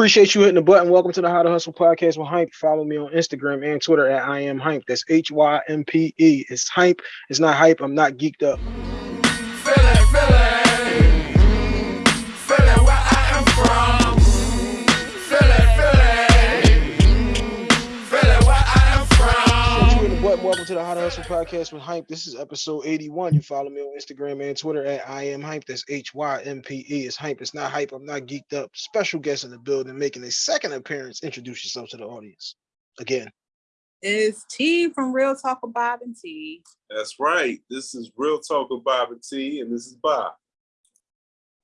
Appreciate you hitting the button. Welcome to the How to Hustle podcast with Hympe. Follow me on Instagram and Twitter at I am Hympe. That's H Y M P E. It's Hympe. It's not hype. I'm not geeked up. Welcome to the How to Hustle podcast with Hympe. This is episode 81. You follow me on Instagram and Twitter at I am Hympe. That's H Y M P E. It's Hympe. It's not hype. I'm not geeked up. Special guest in the building making a second appearance. Introduce yourself to the audience again. It's T from Real Talk with Bob and T. That's right. This is Real Talk with Bob and T, and this is Bob.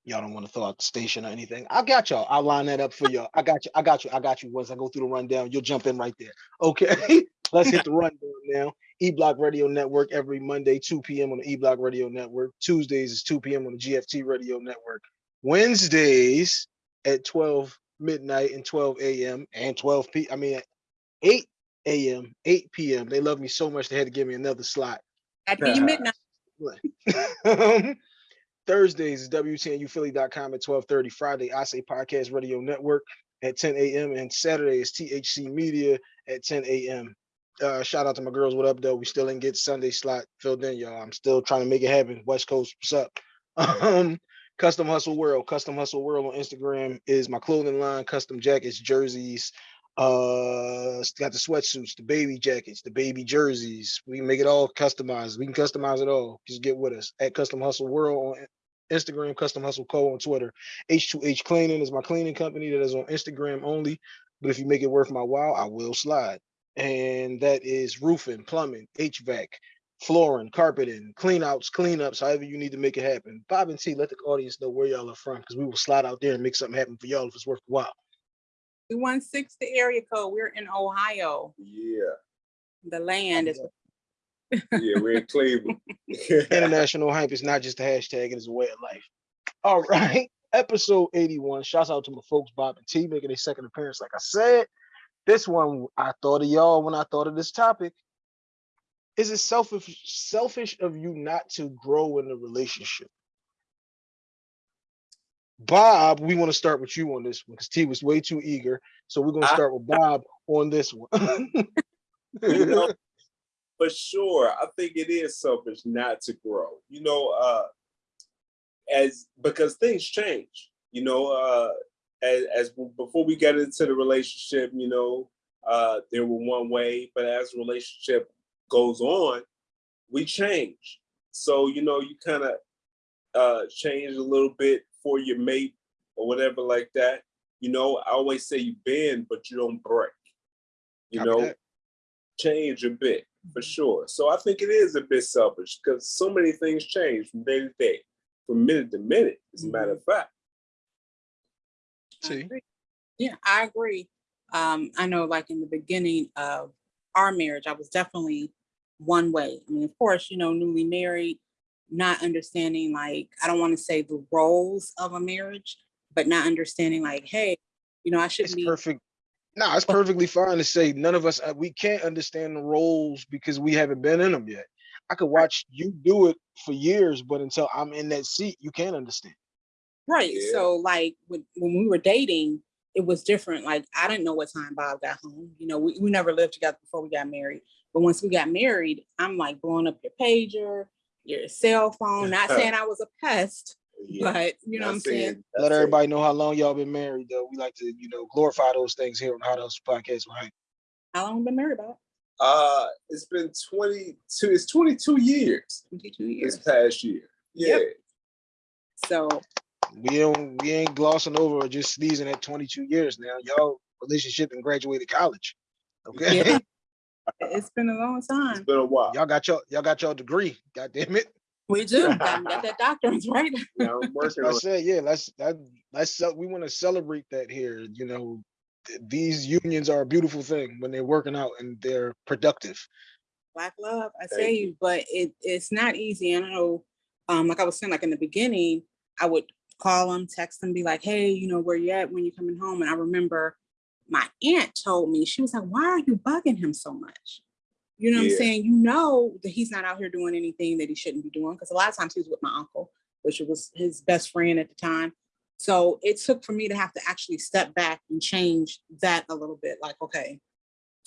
Y'all don't want to throw out the station or anything. I got y'all. I'll line that up for y'all. I got you. I got you. I got you. Once I go through the rundown, you'll jump in right there. Okay. Let's hit the rundown now. E Block Radio Network every Monday, 2 p.m. on the E Block Radio Network. Tuesdays is 2 p.m. on the GFT Radio Network. Wednesdays at 12 midnight and 12 a.m. and 12 p. I mean, 8 a.m., 8 p.m. They love me so much they had to give me another slot. At midnight. Thursdays is WTNUphilly.com at 12:30. Friday, I say Podcast Radio Network at 10 a.m. and Saturday is THC Media at 10 a.m. Uh, shout out to my girls. What up, though? We still didn't get Sunday slot filled in, y'all. I'm still trying to make it happen. West Coast, what's up? Um, Custom Hustle World. Custom Hustle World on Instagram is my clothing line, custom jackets, jerseys. Uh, got the sweatsuits, the baby jackets, the baby jerseys. We make it all customized. We can customize it all. Just get with us at Custom Hustle World on Instagram, Custom Hustle Co on Twitter. H2H Cleaning is my cleaning company that is on Instagram only. But if you make it worth my while, I will slide and that is roofing, plumbing, HVAC, flooring, carpeting, clean outs, cleanups, however you need to make it happen. Bob and T, let the audience know where y'all are from because we will slide out there and make something happen for y'all if it's worth a while. 216 the area code. We're in Ohio. Yeah. The land is yeah, we're in Cleveland. International hype is not just a hashtag, it is a way of life. All right. Episode 81. Shouts out to my folks, Bob and T, making a second appearance, like I said. This one, I thought of y'all when I thought of this topic. Is it selfish selfish of you not to grow in the relationship? Bob, we want to start with you on this one because T was way too eager. So we're gonna start with Bob on this one. you know, for sure, I think it is selfish not to grow. You know, uh as because things change. You know, uh as, as before we get into the relationship, you know, uh, they were one way, but as the relationship goes on, we change. So, you know, you kind of uh, change a little bit for your mate or whatever like that. You know, I always say you bend, but you don't break. You Copy know, that. change a bit for sure. So I think it is a bit selfish because so many things change from day to day, from minute to minute, as a matter of mm-hmm. fact. See? Yeah, I agree. Um, I know like in the beginning of our marriage, I was definitely one way. I mean, of course, you know, newly married, not understanding like, I don't want to say the roles of a marriage, but not understanding like, hey, you know, I should be perfect. No, it's perfectly fine to say none of us, uh, we can't understand the roles because we haven't been in them yet. I could watch you do it for years, but until I'm in that seat, you can't understand. Right. Yeah. So like when, when we were dating, it was different. Like I didn't know what time Bob got home. You know, we, we never lived together before we got married. But once we got married, I'm like blowing up your pager, your cell phone. Not saying I was a pest, yeah. but you know what I'm saying. Let everybody know how long y'all been married though. We like to, you know, glorify those things here on How Those Podcast, right? How long been married about? Uh it's been 22, it's 22 years. 22 years. This past year. Yeah. Yep. So we don't we ain't glossing over or just sneezing at 22 years now. Y'all relationship and graduated college. Okay. Yeah. It's been a long time. It's been a while. Y'all got your y'all got your degree. God damn it. We do. got, got that doctorate, right? Yeah, I'm I said, yeah, let's that let's we want to celebrate that here. You know, th these unions are a beautiful thing when they're working out and they're productive. Black love, I say you, but it it's not easy. And I know, um, like I was saying, like in the beginning, I would call them, text them, be like, hey, you know, where you at when you're coming home? And I remember my aunt told me, she was like, why are you bugging him so much? You know yeah. what I'm saying? You know that he's not out here doing anything that he shouldn't be doing. Because a lot of times he was with my uncle, which was his best friend at the time. So it took for me to have to actually step back and change that a little bit. Like, okay,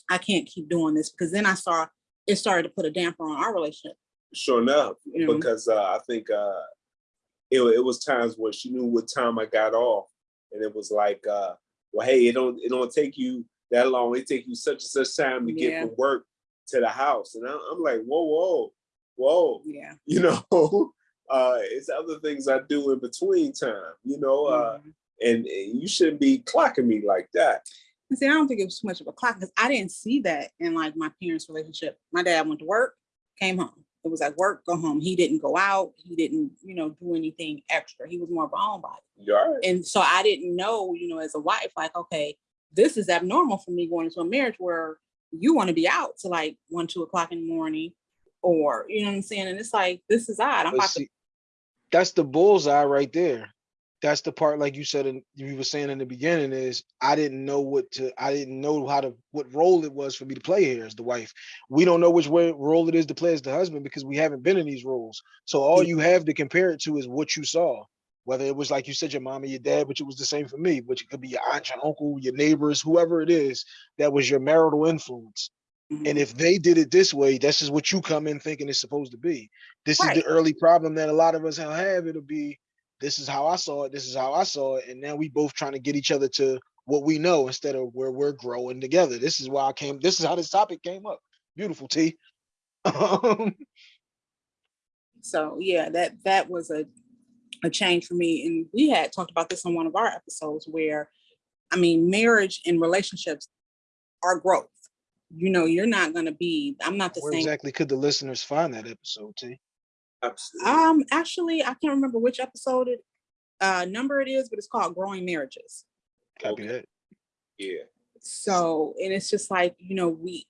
I can't keep doing this because then I saw it started to put a damper on our relationship. Sure enough, You know? because uh, I think uh, it, it was times where she knew what time I got off, and it was like, uh, well, hey, it don't it don't take you that long. It take you such and such time to Yeah. get from work to the house, and I, I'm like, whoa, whoa, whoa, Yeah. you know. Uh, it's other things I do in between time, you know, uh, Mhm. and, and you shouldn't be clocking me like that. And see, I don't think it was too much of a clock because I didn't see that in like my parents' relationship. My dad went to work, came home. It was like work, go home. He didn't go out. He didn't, you know, do anything extra. He was more of a homebody. Right? And so I didn't know, you know, as a wife, like, okay, this is abnormal for me going into a marriage where you want to be out to like one, two o'clock in the morning, or you know what I'm saying? And it's like, this is odd. I'm about to that's the bullseye right there. That's the part, like you said, and you were saying in the beginning, is I didn't know what to, I didn't know how to, what role it was for me to play here as the wife. We don't know which way role it is to play as the husband because we haven't been in these roles. So all you have to compare it to is what you saw. Whether it was like you said, your mom or your dad, which it was the same for me, which it could be your aunt, your uncle, your neighbors, whoever it is, that was your marital influence. Mhm. And if they did it this way, this is what you come in thinking it's supposed to be. This is the early problem that a lot of us have. It'll be, this is how I saw it, this is how I saw it. And now we both trying to get each other to what we know instead of where we're growing together. This is why I came, this is how this topic came up. Beautiful T. Um, So yeah, that that was a a change for me. And we had talked about this on one of our episodes where, I mean, marriage and relationships are growth. You know, you're not gonna be. I'm not the where same. exactly could the listeners find that episode, T? Absolutely. Um, actually, I can't remember which episode it uh number it is, but it's called Growing Marriages. Copy Okay. that. yeah. So, and it's just like, you know, we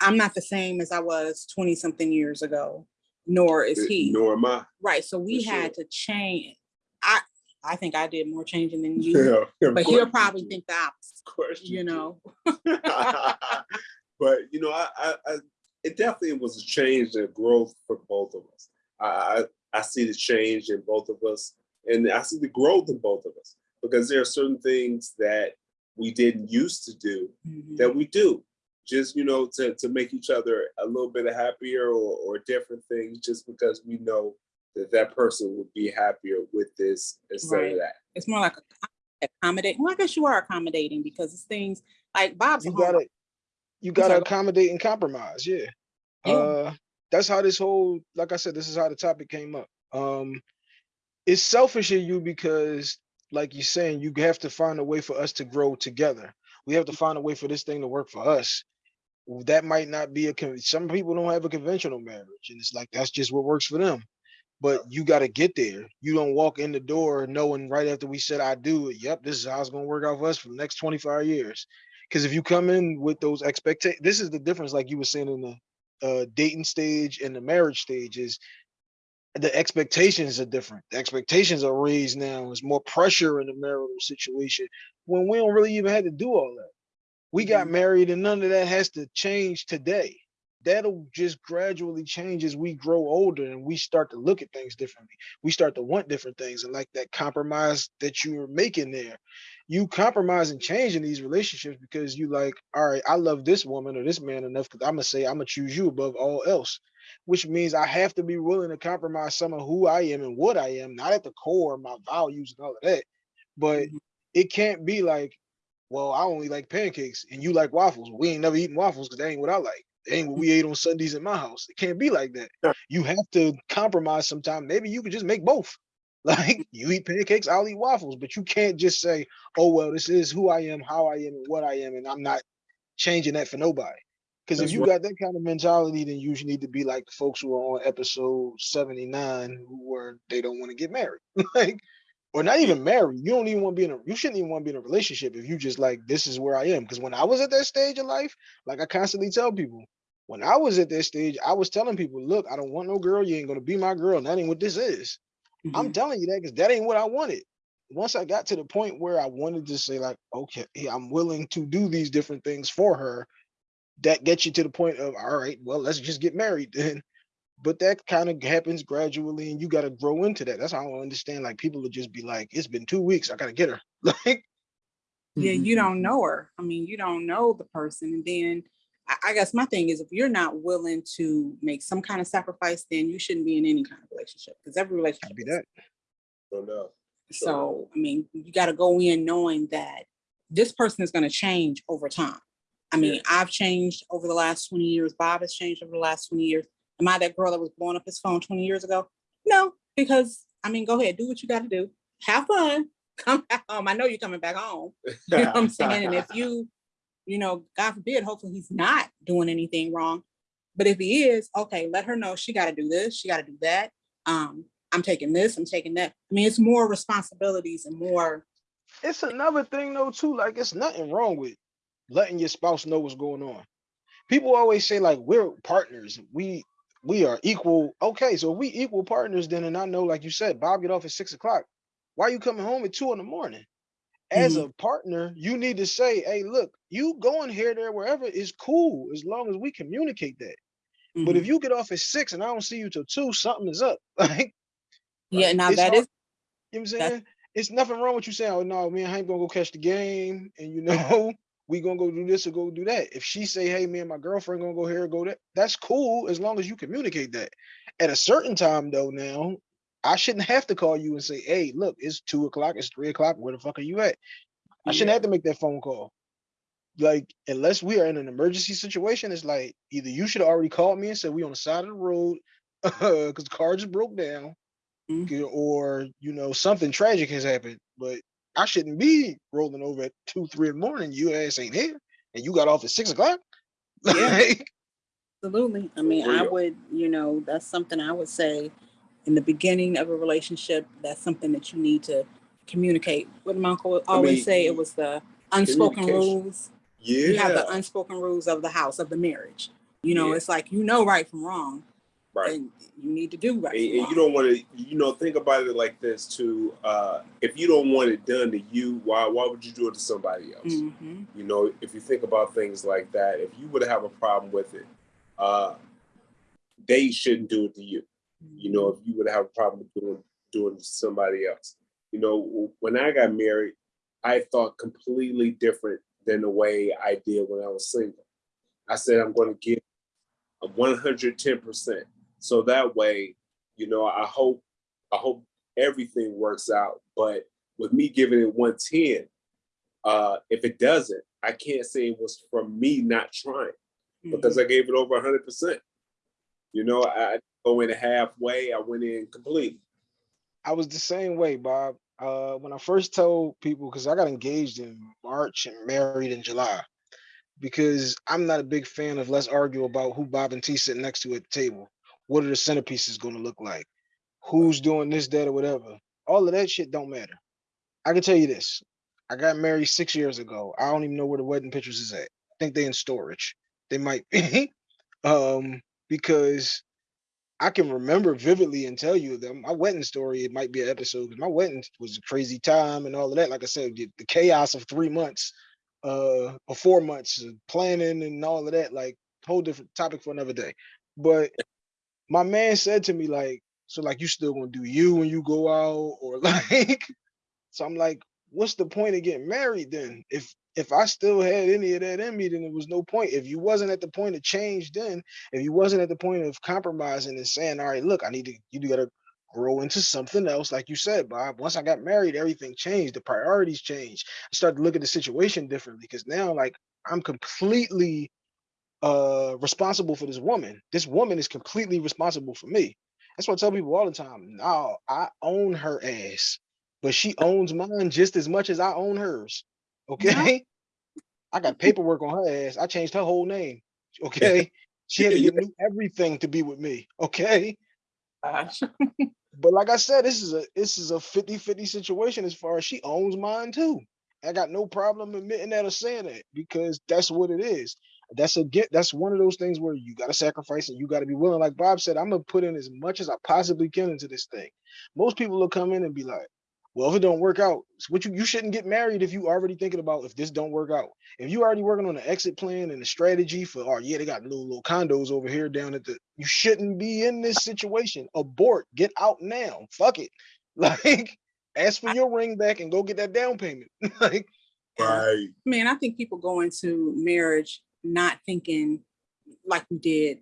I'm not the same as I was 20 something years ago, nor is he. Nor am I. Right. So we For had sure. to change. I I think I did more changing than you, Yeah, but he'll probably think the opposite, Of course you do. know. but you know, I, I, I, it definitely was a change and growth for both of us. I, I, I see the change in both of us, and I see the growth in both of us because there are certain things that we didn't used to do Mhm. that we do, just you know, to to make each other a little bit happier or or different things, just because we know that that person would be happier with this instead Right. of that. It's more like a accommodating. Well, I guess you are accommodating because it's things like Bob's You gotta, you gotta sorry, accommodate and compromise. Yeah. Yeah. Uh, that's how this whole, like I said, this is how the topic came up. Um, it's selfish of you because, like you're saying, you have to find a way for us to grow together. We have to find a way for this thing to work for us. That might not be a. con- Some people don't have a conventional marriage, and it's like that's just what works for them. But you got to get there. You don't walk in the door knowing right after we said I do. Yep, this is how it's gonna work out for us for the next 25 years. Because if you come in with those expectations, this is the difference, like you were saying in the uh, dating stage and the marriage stage, is the expectations are different. The expectations are raised now. There's more pressure in the marital situation when we don't really even have to do all that. We got Mhm. married and none of that has to change today. That'll just gradually change as we grow older and we start to look at things differently. We start to want different things and like that compromise that you were making there. You compromise and change in these relationships because you like, all right, I love this woman or this man enough because I'm gonna say I'm gonna choose you above all else, which means I have to be willing to compromise some of who I am and what I am, not at the core of my values and all of that. But Mhm. it can't be like, well, I only like pancakes and you like waffles. We ain't never eaten waffles because that ain't what I like. That ain't what we ate on Sundays in my house. It can't be like that. Yeah. You have to compromise sometime. Maybe you could just make both. Like you eat pancakes, I'll eat waffles, but you can't just say, oh, well, this is who I am, how I am, and what I am, and I'm not changing that for nobody. Because if you right. got that kind of mentality, then you usually need to be like the folks who are on episode 79 who were they don't want to get married. like or not even married. You don't even want to be in a you shouldn't even want to be in a relationship if you just like this is where I am. Because when I was at that stage of life, like I constantly tell people, when I was at that stage, I was telling people, look, I don't want no girl, you ain't gonna be my girl, and that ain't what this is. I'm Mhm. telling you that because that ain't what I wanted. Once I got to the point where I wanted to say, like, okay, I'm willing to do these different things for her, that gets you to the point of, all right, well, let's just get married then. But that kind of happens gradually and you got to grow into that. That's how I understand. Like people would just be like, it's been two weeks. I got to get her. Like, Yeah, you Mhm. don't know her. I mean, you don't know the person. And then I, I guess my thing is if you're not willing to make some kind of sacrifice, then you shouldn't be in any kind of relationship because every relationship be that. Don't know. So, I mean, you got to go in knowing that this person is going to change over time. I mean, Yeah. I've changed over the last 20 years. Bob has changed over the last 20 years. Am I that girl that was blowing up his phone 20 years ago? No, because I mean, go ahead, do what you got to do. Have fun. Come back home. I know you're coming back home. You know what I'm saying? And if you, you know, God forbid, hopefully he's not doing anything wrong. But if he is, okay, let her know she got to do this, she got to do that. Um, I'm taking this, I'm taking that. I mean, it's more responsibilities and more. It's another thing though, too. Like it's nothing wrong with letting your spouse know what's going on. People always say, like, we're partners. We we are equal. Okay, so if we equal partners, then and I know, like you said, Bob get off at six o'clock. Why are you coming home at two in the morning? As a partner, you need to say, hey, look, you going here, there, wherever is cool as long as we communicate that. But if Mhm. you get off at six and I don't see you till two, something is up. Like, yeah, now that hard- is you know what I'm saying? It's nothing wrong with you saying, oh no, me and Hank gonna go catch the game, and you know, we gonna go do this or go do that. If she say, hey, me and my girlfriend gonna go here or go that, that's cool as long as you communicate that. At a certain time though, now I shouldn't have to call you and say, hey, look, it's two o'clock, it's three o'clock, where the fuck are you at? I shouldn't have to make that phone call. Like, unless we are in an emergency situation, it's like either you should have already called me and said we on the side of the road because the car just broke down, Mhm. or you know something tragic has happened. But I shouldn't be rolling over at two, three in the morning. You ass ain't here, and you got off at six o'clock. Yeah. Absolutely. I mean, I would, you know, that's something I would say in the beginning of a relationship, that's something that you need to communicate. What my uncle would always mean, say, it was the unspoken rules. Yeah. You have the unspoken rules of the house, of the marriage. You know, Yeah. it's like, you know, right from wrong, right. and you need to do right. and, and you don't want to you know think about it like this too uh if you don't want it done to you why why would you do it to somebody else Mhm. you know if you think about things like that if you would have a problem with it uh they shouldn't do it to you you know if you would have a problem with doing doing it to somebody else you know when i got married i thought completely different than the way i did when i was single i said i'm going to give a 110% so that way you know i hope i hope everything works out but with me giving it 110 uh if it doesn't i can't say it was from me not trying because i gave it over 100% you know i go in halfway i went in completely I was the same way, Bob. Uh, when I first told people, because I got engaged in March and married in July, because I'm not a big fan of let's argue about who Bob and T sitting next to at the table. What are the centerpieces going to look like? Who's doing this, that, or whatever? All of that shit don't matter. I can tell you this: I got married six years ago. I don't even know where the wedding pictures is at. I think they in storage. They might be, um, because I can remember vividly and tell you that my wedding story, it might be an episode because my wedding was a crazy time and all of that. Like I said, the, the chaos of three months, uh, or four months of planning and all of that, like whole different topic for another day. But my man said to me, like, so like you still gonna do you when you go out, or like so I'm like, what's the point of getting married then? If if I still had any of that in me, then there was no point. If you wasn't at the point of change then, if you wasn't at the point of compromising and saying, all right, look, I need to you gotta grow into something else, like you said, Bob. Once I got married, everything changed. The priorities changed. I started to look at the situation differently because now, like, I'm completely uh responsible for this woman. This woman is completely responsible for me. That's what I tell people all the time. No, I own her ass, but she owns mine just as much as I own hers. Okay. I got paperwork on her ass. I changed her whole name. Okay. She had to get new everything to be with me. Okay. Gosh. But like I said, this is a this is a 50-50 situation as far as she owns mine too. I got no problem admitting that or saying that because that's what it is. That's a get that's one of those things where you gotta sacrifice and you gotta be willing. Like Bob said, I'm gonna put in as much as I possibly can into this thing. Most people will come in and be like, Well, if it don't work out, it's what you you shouldn't get married if you already thinking about if this don't work out. If you already working on an exit plan and a strategy for, oh yeah, they got little little condos over here down at the. You shouldn't be in this situation. Abort. Get out now. Fuck it. Like, ask for your ring back and go get that down payment. like, Right. I mean, I think people go into marriage not thinking like we did,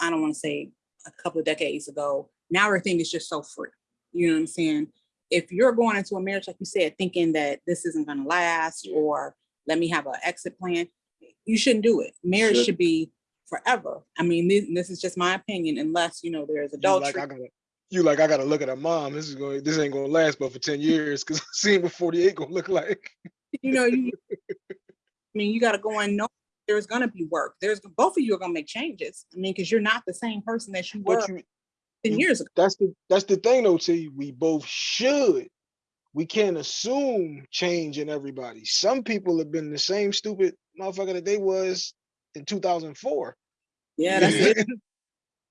I don't want to say a couple of decades ago. Now everything is just so free. You know what I'm saying? If you're going into a marriage, like you said, thinking that this isn't going to last or let me have an exit plan, you shouldn't do it. Marriage Should- should be forever. I mean, this, this is just my opinion, unless, you know, there's you adultery. like I gotta, you like I gotta look at her mom. This is going. This ain't gonna last but for ten years because seeing what forty eight gonna look like. you know, you, I mean, you gotta go in know there's gonna be work. There's both of you are gonna make changes. I mean, because you're not the same person that you were you, 10 years ago. that's the that's the thing though. T. We both should. We can't assume change in everybody. Some people have been the same stupid motherfucker that they was in two thousand four. Yeah, that's it.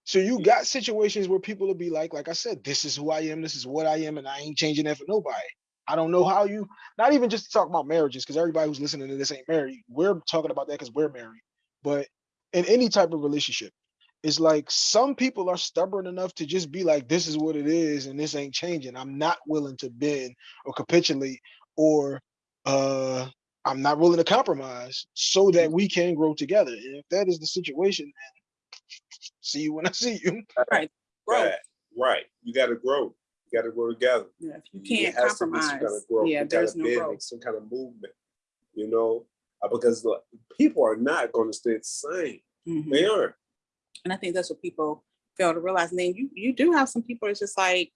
So you got situations where people will be like, like I said, this is who I am, this is what I am, and I ain't changing that for nobody. I don't know how you, not even just to talk about marriages, because everybody who's listening to this ain't married. We're talking about that because we're married. But in any type of relationship, it's like some people are stubborn enough to just be like, this is what it is, and this ain't changing. I'm not willing to bend or capitulate, or uh I'm not willing to compromise so that we can grow together. And if that is the situation, then see you when I see you. Growth. Right. Right. You gotta grow. You gotta grow together. Yeah, if you can't has to be some kind of growth. yeah, You there's no bend, growth. Some kind of movement, you know, uh, because look, people are not gonna stay the same. Mhm. They aren't. And I think that's what people fail to realize. And then you you do have some people that's just like,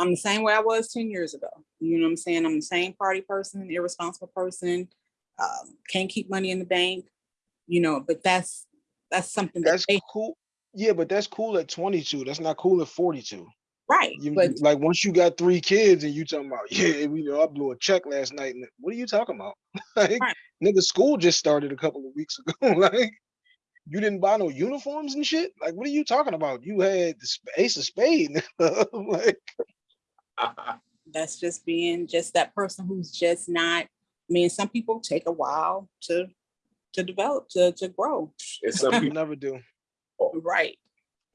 I'm the same way I was 10 years ago. You know what I'm saying? I'm the same party person, irresponsible person, um, can't keep money in the bank, you know, but that's that's something that That's they cool. Yeah, but that's cool at 22. That's not cool at 42. Right. You, but like once you got three kids and you talking about, yeah, you know, I blew a check last night. And what are you talking about? like, Right. nigga, school just started a couple of weeks ago. like, you didn't buy no uniforms and shit. Like, what are you talking about? You had the sp- ace of spade. like, that's just being just that person who's just not I mean, some people take a while to to develop, to to grow. It's some you people. never do. Oh. Right.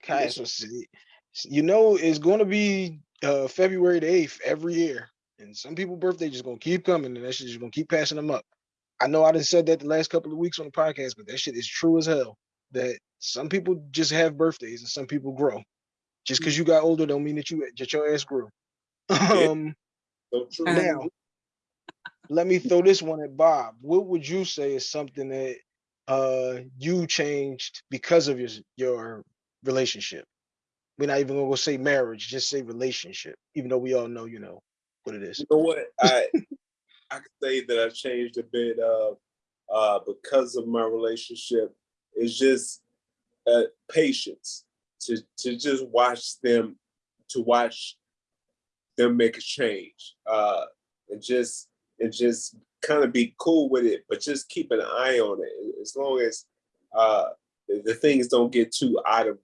Okay, Yes. see, you know, it's going to be uh, February the 8th every year. And some people' birthday just going to keep coming and that shit just going to keep passing them up. I know I done said that the last couple of weeks on the podcast, but that shit is true as hell. That some people just have birthdays and some people grow. Just because you got older don't mean that you that your ass grew. Um, So true. Um, now, let me throw this one at Bob. What would you say is something that uh you changed because of your your relationship? We're not even gonna go say marriage, just say relationship, even though we all know, you know, what it is. You know what? I I could say that I've changed a bit of uh because of my relationship. It's just uh patience to to just watch them to watch them make a change. Uh and just and just kind of be cool with it, but just keep an eye on it as long as uh the things don't get too out of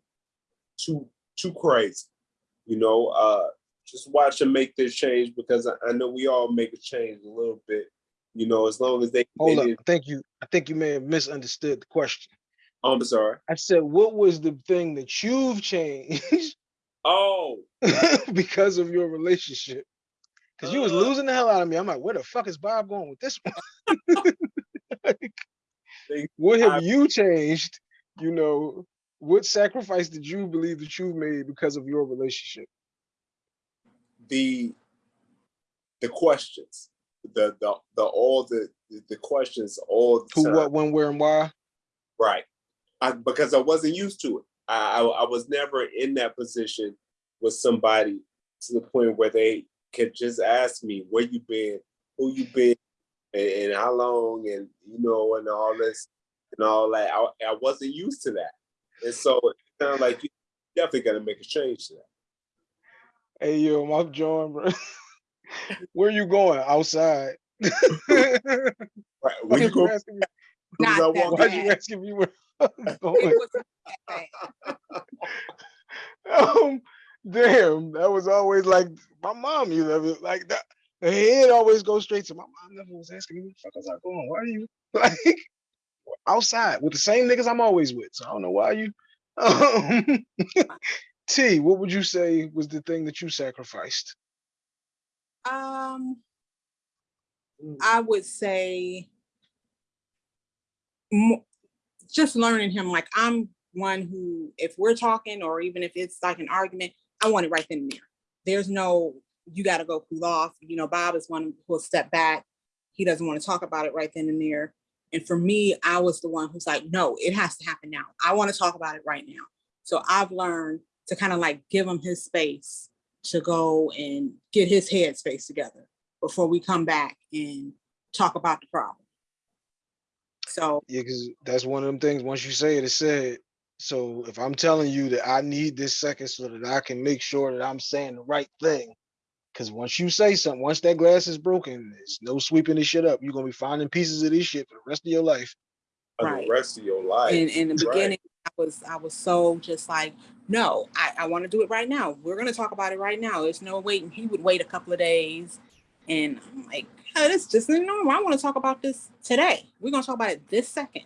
too too crazy. You know, uh just watch them make this change because I, I know we all make a change a little bit. You know, as long as they. Hold they up. didn't- I think you I think you may have misunderstood the question. Oh, I'm sorry. I said, what was the thing that you've changed Oh, because of your relationship? Because you was Uh, losing the hell out of me. I'm like, where the fuck is Bob going with this one? Like, what have I- you changed? You know, what sacrifice did you believe that you made because of your relationship? the the questions, the the the all the the questions all the Who, time. what, when, where, and why? Right. I, because I wasn't used to it. I, I I was never in that position with somebody to the point where they could just ask me where you been, who you been, and, and how long, and you know, and all this and all that. I, I wasn't used to that, and so it sounded like you definitely got to make a change to that. Hey, yo, I'm John, bro. where you going? Outside. Why Right. Where you you go? asking me? Because I Not that walk- Why you asking me where I'm going? wasn't that bad. um, Damn, that was always like my mom. You know, like that. The head always goes straight to my mom. Never was asking me, "Where the fuck was I going? Why are you like outside with the same niggas I'm always with?" So I don't know why you. Um, T, what would you say was the thing that you sacrificed? Um, I would say just learning him. Like I'm one who, if we're talking, or even if it's like an argument, I want it right then and there. There's no, you got to go cool off. You know, Bob is one who'll step back. He doesn't want to talk about it right then and there. And for me, I was the one who's like, no, it has to happen now. I want to talk about it right now. So I've learned to kind of like give him his space to go and get his head space together before we come back and talk about the problem. So Yeah, because that's one of them things. Once you say it, it's said. So if I'm telling you that I need this second so that I can make sure that I'm saying the right thing, because once you say something, once that glass is broken, it's no sweeping this shit up. You're gonna be finding pieces of this shit for the rest of your life. For Right. the rest of your life. in, in the Right. beginning, I was I was so just like, no, I, I want to do it right now. We're gonna talk about it right now. There's no waiting. He would wait a couple of days, and I'm like, oh, this just isn't normal. I want to talk about this today. We're gonna talk about it this second.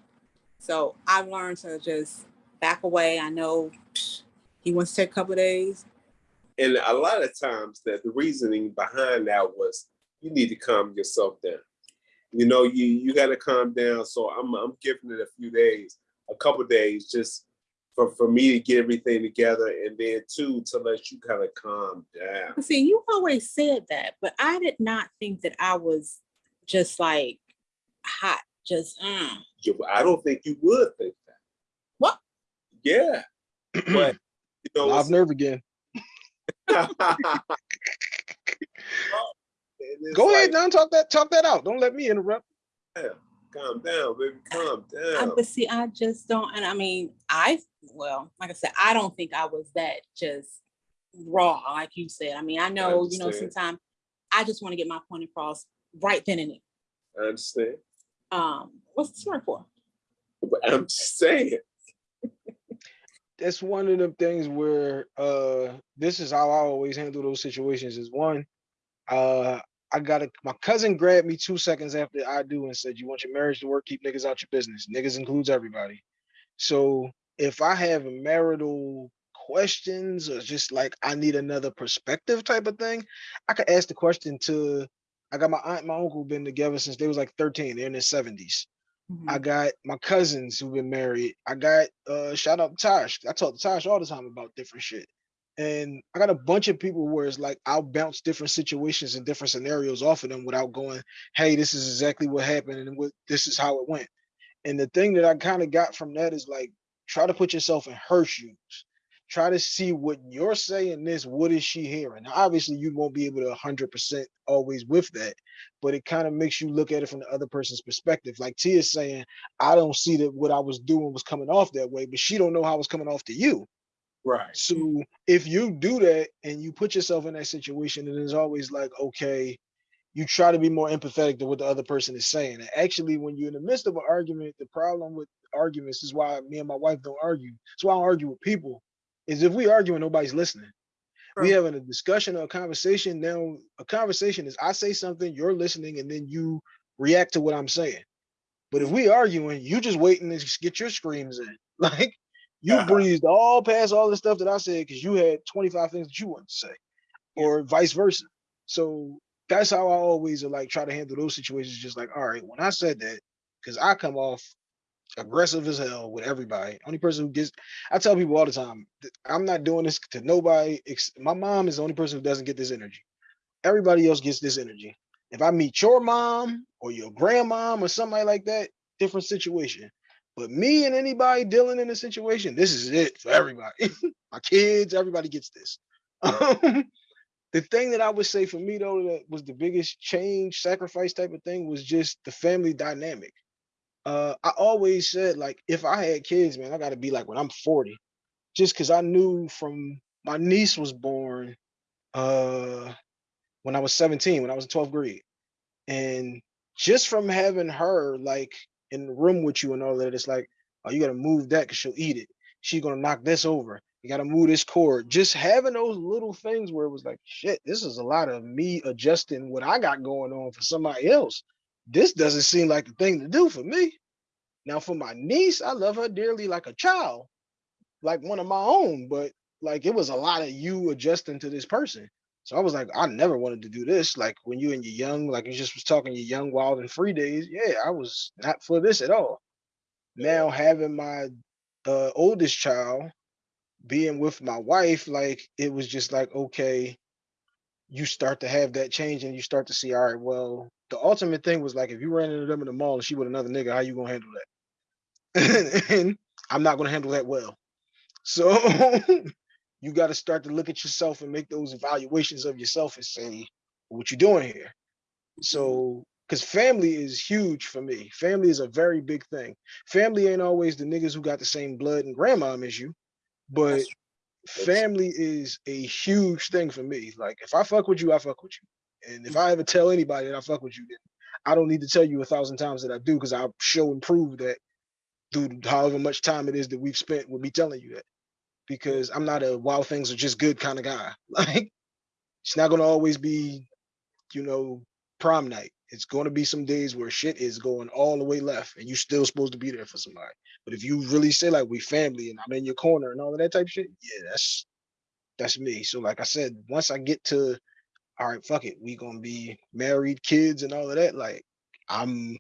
So I've learned to just back away. I know psh, he wants to take a couple of days. And a lot of times that the reasoning behind that was you need to calm yourself down. You know, you you got to calm down. So I'm I'm giving it a few days, a couple days, just for for me to get everything together, and then two to let you kind of calm down. See, you always said that, but I did not think that I was just like hot, just mm. You, I don't think you would think that. What? Yeah, but you know, Live it's- nerve again. And it's Go ahead like, now, talk that talk that out. Don't let me interrupt. Calm down, baby. Calm I, down. but see, I just don't, and I mean, I well, like I said, I don't think I was that just raw, like you said. I mean, I know, you know, sometimes I just want to get my point across right then and there. I understand. Um, what's the story for? But I'm just saying. That's one of them things where uh this is how I always handle those situations is one, uh I got a my cousin grabbed me two seconds after I do and said, You want your marriage to work, keep niggas out your business. Niggas includes everybody. So if I have marital questions or just like I need another perspective type of thing, I could ask the question to I got my aunt my uncle been together since they was like 13, they're in their 70s. I got my cousins who've been married. I got uh shout out to Tosh. I talk to Tosh all the time about different shit. And I got a bunch of people where it's like I'll bounce different situations and different scenarios off of them without going, hey, this is exactly what happened and what this is how it went. And the thing that I kind of got from that is like try to put yourself in her shoes. Try to see what you're saying this, what is she hearing? Now, obviously, you won't be able to 100% always with that, but it kind of makes you look at it from the other person's perspective. Like Tia's saying, I don't see that what I was doing was coming off that way, but she don't know how it's coming off to you. Right. So if you do that and you put yourself in that situation, and it's always like, okay, you try to be more empathetic to what the other person is saying. And actually, when you're in the midst of an argument, the problem with arguments is why me and my wife don't argue. so I don't argue with people. Is if we argue and nobody's listening. We having a discussion or a conversation. Now, a conversation is I say something, you're listening, and then you react to what I'm saying. But if we arguing, you just waiting to get your screams in. Like you Uh-huh. breezed all past all the stuff that I said because you had 25 things that you wanted to say, or vice versa. So that's how I always uh, like try to handle those situations. Just like, all right, when I said that, because I come off aggressive as hell with everybody. Only person who gets, I tell people all the time, I'm not doing this to nobody. My mom is the only person who doesn't get this energy. Everybody else gets this energy. If I meet your mom or your grandmom or somebody like that, different situation. But me and anybody dealing in a situation, this is it for everybody. My kids, everybody gets this. The thing that I would say for me though, that was the biggest change, sacrifice type of thing was just the family dynamic. Uh, I always said like, if I had kids, man, I got to be like when I'm 40, just because I knew from my niece was born uh, when I was 17, when I was in 12th grade, and just from having her like in the room with you and all that, it's like, oh, you got to move that because she'll eat it. She's gonna knock this over. You gotta move this cord. Just having those little things where it was like, shit, this is a lot of me adjusting what I got going on for somebody else. This doesn't seem like the thing to do for me. Now for my niece, I love her dearly like a child, like one of my own, but like it was a lot of you adjusting to this person. So I was like, I never wanted to do this. Like when you and your young, like you just was talking your young, wild and free days. Yeah, I was not for this at all. Now having my uh, oldest child being with my wife, like it was just like, okay, you start to have that change and you start to see, all right, well, the ultimate thing was like if you ran into them in the mall and she with another nigga, how you gonna handle that? and I'm not gonna handle that well. So you got to start to look at yourself and make those evaluations of yourself and say, what you doing here? So, mm-hmm. because family is huge for me. Family is a very big thing. Family ain't always the niggas who got the same blood and grandmom as you, but That's- family is a huge thing for me. Like if I fuck with you, I fuck with you. And if I ever tell anybody that I fuck with you, then I don't need to tell you a thousand times that I do because I'll show and prove that through however much time it is that we've spent with me telling you that. Because I'm not a wow things are just good kind of guy. Like it's not gonna always be, you know, prom night. It's gonna be some days where shit is going all the way left and you still supposed to be there for somebody. But if you really say like we family and I'm in your corner and all of that type of shit, yeah, that's that's me. So like I said, once I get to all right, fuck it, we gonna be married, kids, and all of that, like I'm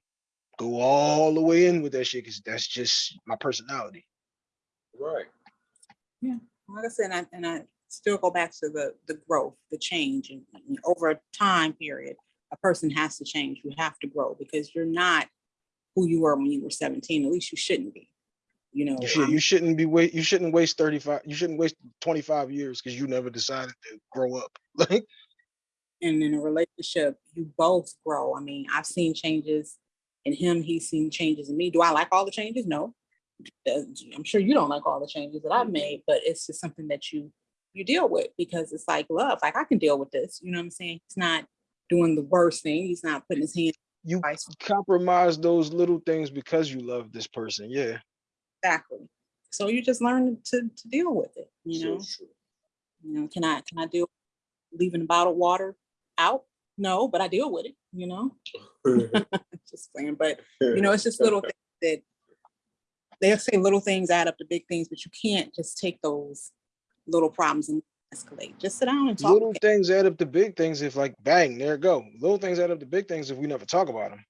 go all the way in with that shit because that's just my personality. Right. Yeah. Like I said, and I, and I still go back to the, the growth, the change and and over a time period, a person has to change. You have to grow because you're not who you were when you were 17. At least you shouldn't be. You know, You should um, you shouldn't be wait you shouldn't waste 35 you shouldn't waste 25 years because you never decided to grow up. Like and in a relationship, you both grow. I mean, I've seen changes in him, he's seen changes in me. Do I like all the changes? No. Uh, I'm sure you don't like all the changes that I've made, but it's just something that you you deal with because it's like love. Like I can deal with this. You know what I'm saying? He's not doing the worst thing. He's not putting his hand you twice. compromise those little things because you love this person. Yeah. Exactly. So you just learn to to deal with it. You So know. true. You know, can I can I deal with leaving bottled water out? No, but I deal with it. You know. just saying, but you know, it's just little things that they'll say little things add up to big things, but you can't just take those little problems and escalate. Just sit down and talk. Little things add up to big things if like bang, there it go. Little things add up to big things if we never talk about them.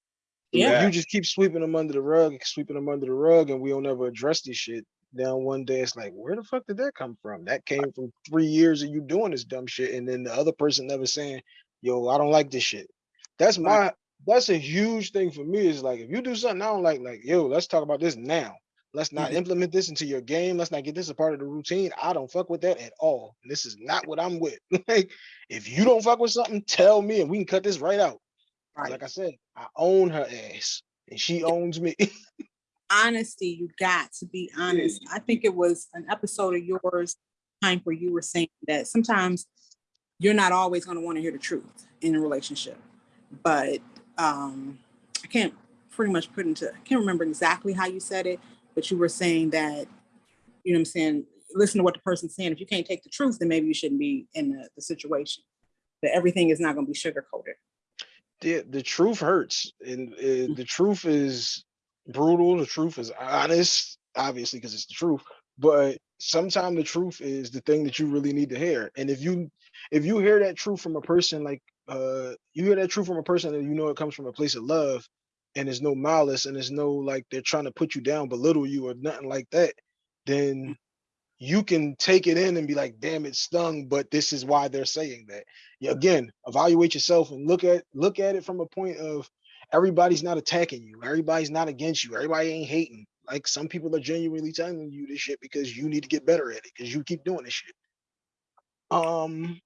Yeah. You just keep sweeping them under the rug, sweeping them under the rug, and we don't ever address this shit. Then one day it's like, where the fuck did that come from? That came from three years of you doing this dumb shit, and then the other person never saying, "Yo, I don't like this shit." That's my. That's a huge thing for me. Is like if you do something I don't like, like yo, let's talk about this now. Let's not Mhm. implement this into your game. Let's not get this a part of the routine. I don't fuck with that at all. This is not what I'm with. like, if you don't fuck with something, tell me and we can cut this right out. Right. Like I said, I own her ass and she owns me. Honesty, you got to be honest. I think it was an episode of yours time where you were saying that sometimes you're not always going to want to hear the truth in a relationship. But um I can't pretty much put into I can't remember exactly how you said it, but you were saying that, you know what I'm saying, listen to what the person's saying. If you can't take the truth, then maybe you shouldn't be in the, the situation. That everything is not going to be sugar coated. the, the truth hurts and uh, the truth is brutal. The truth is honest, obviously, because it's the truth. But sometimes the truth is the thing that you really need to hear. And if you if you hear that truth from a person like uh you hear that truth from a person and you know it comes from a place of love and there's no malice and there's no like they're trying to put you down, belittle you or nothing like that, then you can take it in and be like, damn, it stung, but this is why they're saying that. Yeah, again, evaluate yourself and look at look at it from a point of everybody's not attacking you, everybody's not against you, everybody ain't hating. Like some people are genuinely telling you this shit because you need to get better at it because you keep doing this shit. Um,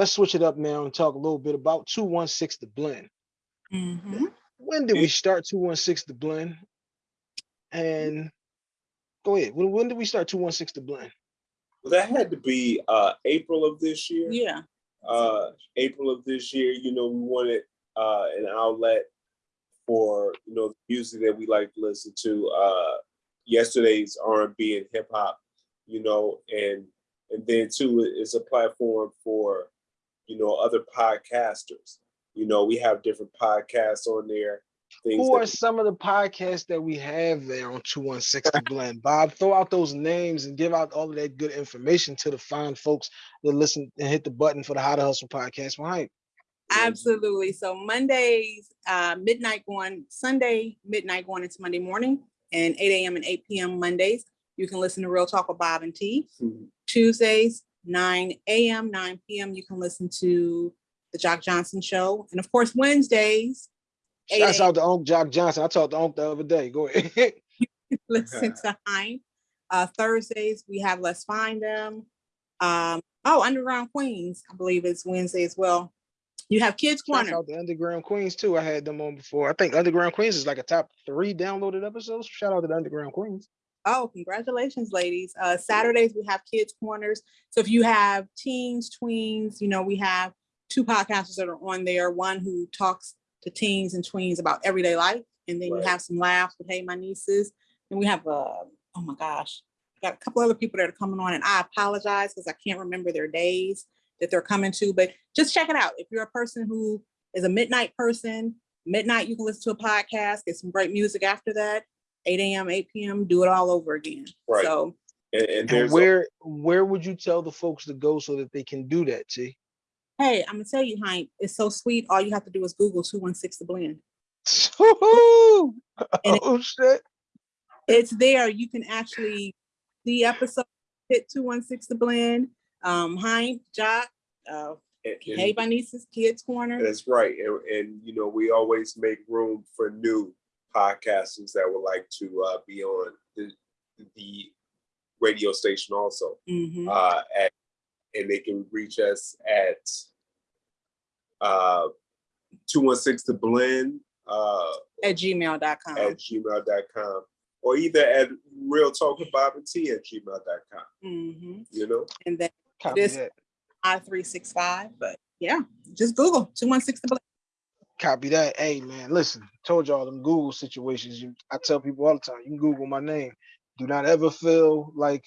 let's switch it up now and talk a little bit about 216 the blend. Mhm. When did we start 216 the blend? And go ahead. When, when did we start 216 the blend? Well, that had to be uh, April of this year. Yeah. uh, April of this year, you know, we wanted uh, an outlet for you know the music that we like to listen to. Uh, yesterday's R and B and hip hop, you know, and and then too, it's a platform for, you know, other podcasters. You know, we have different podcasts on there. Things Who are that, some of the podcasts that we have there on 2160 Blend? Bob, throw out those names and give out all of that good information to the fine folks that listen and hit the button for the How to Hustle podcast behind. Absolutely. So Mondays, uh, midnight going, Sunday, midnight going into Monday morning and 8 a.m. and 8 p.m. Mondays. You can listen to Real Talk with Bob and T. Mhm. Tuesdays, 9 a.m., 9 p.m. You can listen to the Jock Johnson Show. And of course, Wednesdays, 8 Shouts out to Uncle Jock Johnson. I talked to Uncle the other day. Go ahead. listen to Hein. Uh, Thursdays, we have Let's Find Them. Um, oh, Underground Queens, I believe it's Wednesday as well. You have Kids Corner. out to Underground Queens too. I had them on before. I think Underground Queens is like a top three downloaded episodes. Shout out to the Underground Queens. Oh, congratulations, ladies. Uh, Saturdays, we have Kids Corners. So if you have teens, tweens, you know, we have two podcasters that are on there. One who talks to teens and tweens about everyday life. And then Right. you have some laughs with Hey My Nieces. And we have, uh, oh my gosh, got a couple other people that are coming on and I apologize because I can't remember their days that they're coming to, but just check it out. If you're a person who is a midnight person, midnight, you can listen to a podcast, get some great music after that. 8 a.m., 8 p.m., do it all over again. Right. So and, and And there's a- where where would you tell the folks to go so that they can do that, T? hey, I'm gonna tell you, Hank, it's so sweet. All you have to do is Google 216 the blend. Woo-hoo! It- Oh shit. It's there. You can actually see episode hit 216 the blend. Um, Hank, Jock, uh, and- and- Hey My Nieces, Kids Corner. That's right. And, and, you know, we always make room for new podcasters that would like to uh, be on the, the radio station also. Mhm. Uh, at, and they can reach us at uh, 216 to blend uh, At gmail.com. at gmail.com or either at real talk with Bob and T at gmail.com. Mhm. You know, And then Copy This- I365. But yeah, just Google 216 to blend. Copy that. Hey man, listen, told y'all them Google situations. You, I tell people all the time, you can Google my name. Do not ever feel like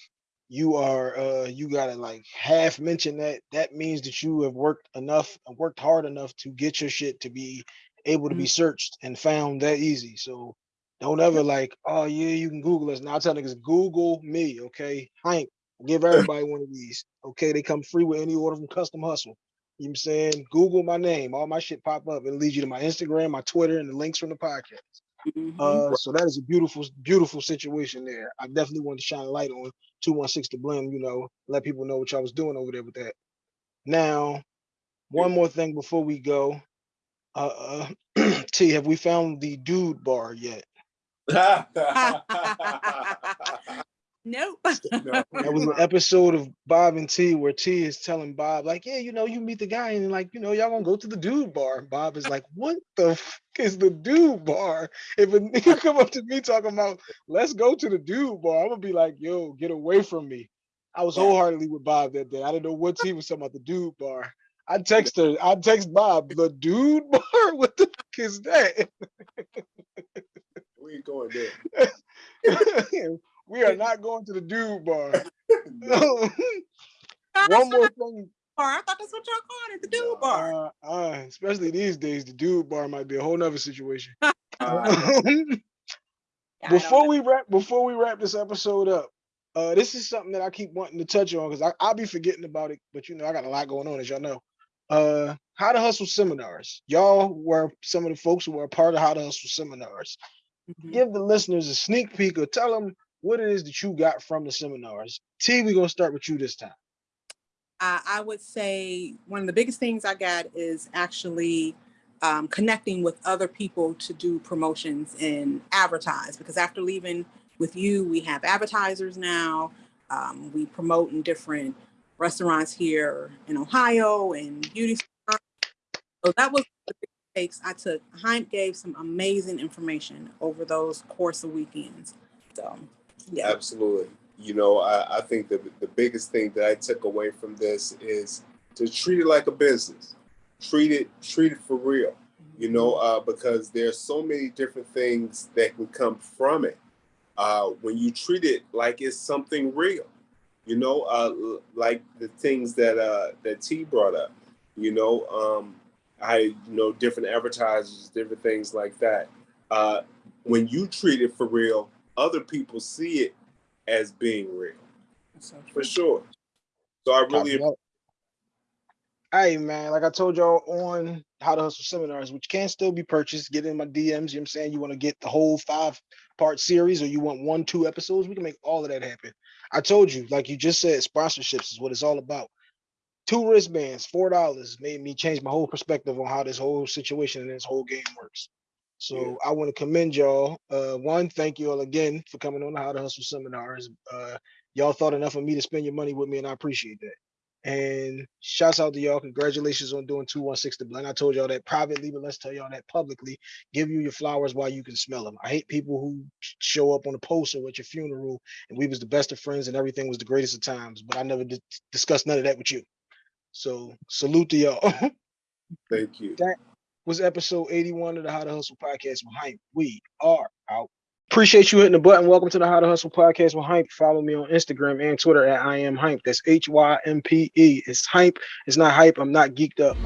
you are uh you gotta like half mention that. That means that you have worked enough and worked hard enough to get your shit to be able to be searched and found that easy. So don't ever like, oh yeah, you can Google us. Now I tell niggas, Google me, okay? Hank, give everybody one of these. Okay, they come free with any order from Custom Hustle. You know what I'm saying? Google my name, all my shit pop up. It'll lead you to my Instagram, my Twitter, and the links from the podcast. Mhm. Uh, so that is a beautiful, beautiful situation there. I definitely want to shine a light on 216 to blend, you know, let people know what y'all was doing over there with that. Now, one more thing before we go. Uh, uh T, have we found the dude bar yet? nope. That was an episode of Bob and T where T is telling Bob, like, yeah, you know, you meet the guy and like, you know, y'all gonna go to the dude bar. And Bob is like, what the f- is the dude bar? If a nigga come up to me talking about, let's go to the dude bar, I'm gonna be like, yo, get away from me. I was wholeheartedly with Bob that day. I didn't know what T was talking about the dude bar. I text her, I text Bob, the dude bar? What the fuck is that? we ain't going there. We are not going to the dude bar. One more thing. bar. I thought that's what y'all called it, the dude bar. Uh, uh, especially these days, the dude bar might be a whole nother situation. Uh, before we wrap, before we wrap this episode up, uh, this is something that I keep wanting to touch on because I'll be forgetting about it. But you know, I got a lot going on, as y'all know. Uh, how to hustle seminars. Y'all were some of the folks who were a part of how to hustle seminars. Mhm. Give the listeners a sneak peek or tell them what it is that you got from the seminars. T, we're gonna start with you this time. I, I would say one of the biggest things I got is actually um, connecting with other people to do promotions and advertise. Because after leaving with you, we have advertisers now. Um, we promote in different restaurants here in Ohio and beauty. So that was the big takes I took. Hympe gave some amazing information over those course of weekends. So yeah. Absolutely. You know, I, I think the the biggest thing that I took away from this is to treat it like a business. Treat it treat it for real. You know, uh, because there's so many different things that can come from it. Uh, when you treat it like it's something real, You know, uh, like the things that uh, that T brought up. You know, um, I you know different advertisers, different things like that. Uh, when you treat it for real, other people see it as being real So for sure. So I really Hey man, like I told y'all on how to hustle seminars, which can still be purchased, get in my DMs. You know what I'm saying? You want to get the whole five part series or you want one, two episodes, we can make all of that happen. I told you, like you just said, sponsorships is what it's all about. Two wristbands, four dollars made me change my whole perspective on how this whole situation and this whole game works. So Yeah. I want to commend y'all. Uh, one, thank you all again for coming on the How to Hustle seminars. Uh, y'all thought enough of me to spend your money with me, and I appreciate that. And shouts out to y'all. Congratulations on doing 216 to blend. I told y'all that privately, but let's tell y'all that publicly. Give you your flowers while you can smell them. I hate people who show up on a poster at your funeral and we was the best of friends and everything was the greatest of times, but I never did discuss none of that with you. So salute to y'all. thank you. Was episode 81 of the How to Hustle podcast with Hympe. We are out. Appreciate you hitting the button. Welcome to the How to Hustle podcast with Hympe. Follow me on Instagram and Twitter at I am Hympe. That's H Y M P E. It's Hympe. It's not hype. I'm not geeked up.